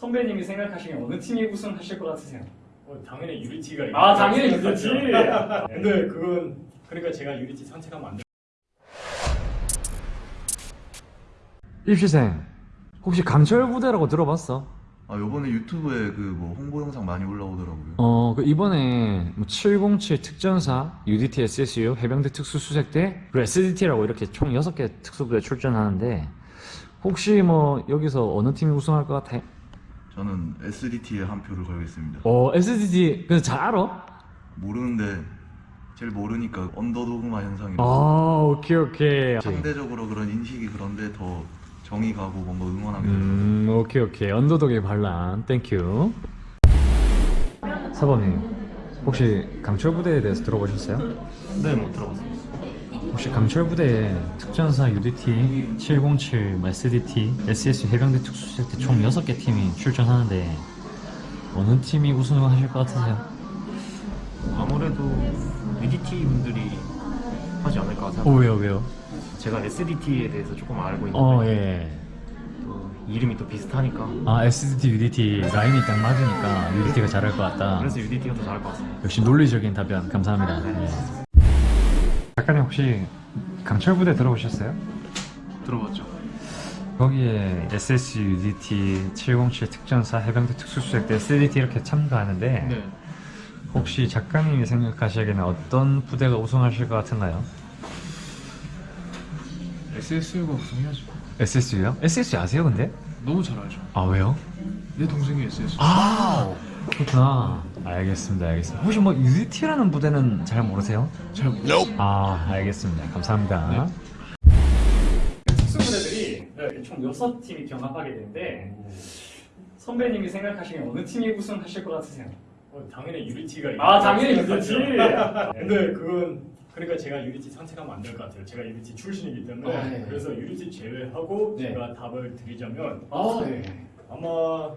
선배님이 생각하시기에 어느 팀이 우승하실 것 같으세요? 어, 당연히 유리티가 아 당연히 유리티. 근데 그건 그러니까 제가 유리티 선택하면 안 돼. 입시생 혹시 강철 부대라고 들어봤어? 아 요번에 유튜브에 그 뭐 홍보 영상 많이 올라오더라고요. 어, 그 이번에 뭐 707 특전사, UDT SSU, 해병대 특수수색대, 그리고 SDT라고 이렇게 총 6개 특수부대 출전하는데 혹시 뭐 여기서 어느 팀이 우승할 것 같아? 저는 SDT에 한 표를 걸겠습니다. 어, SDT 근데 잘 알아? 모르는데 제일 모르니까 underdogma 현상이라 아, 오케이 오케이. 상대적으로 그런 인식이 그런데 더 정이 가고 뭔가 응원하게. 음, 오케이 오케이. underdog의 반란. Thank you. 사범님, 혹시 강철 부대에 대해서 들어보셨어요? 네, 못 들어봤어요. 혹시 강철 부대에 특전사 UDT, 707, SDT, SSU 해병대 특수수색대 총 6개 팀이 출전하는데 어느 팀이 우승을 하실 것 같으세요? 아무래도 UDT 분들이 하지 않을까 오 생각합니다. 왜요 왜요? 제가 SDT에 대해서 조금 알고 있는데 어 예. 또 이름이 또 비슷하니까 아 SDT, UDT 라인이 딱 맞으니까 UDT가 잘할 것 같다. 그래서 UDT가 더 잘할 것 같습니다. 역시 논리적인 답변 감사합니다. 네. 작가님 혹시 강철 부대 들어보셨어요? 들어봤죠? 거기에 SSU, UDT, 707 특전사, 해병대 특수수색대, SDT 이렇게 참가하는데 네. 혹시 작가님이 생각하시기에는 어떤 부대가 우승하실 것 같은가요? SSU가 우승해야죠. SSU요? SSU 아세요 근데? 너무 잘 알죠. 아 왜요? 내 동생이 SSU. 아 그렇구나 알겠습니다 알겠습니다 혹시 뭐 UDT라는 부대는 잘 모르세요? 잘 모르죠. 아 알겠습니다 감사합니다 특수부대들이 네, 총 6팀이 경합하게 되는데 선배님이 생각하시기에 어느 팀이 우승하실 것 같으세요? 어, 당연히 유리티가 아 당연히 유리티. 근데 그건 그러니까 제가 유리티 선택하면 안 될 것 같아요. 제가 유리티 출신이기 때문에 아, 네. 그래서 유리티 제외하고 네. 제가 답을 드리자면 아 네. 아마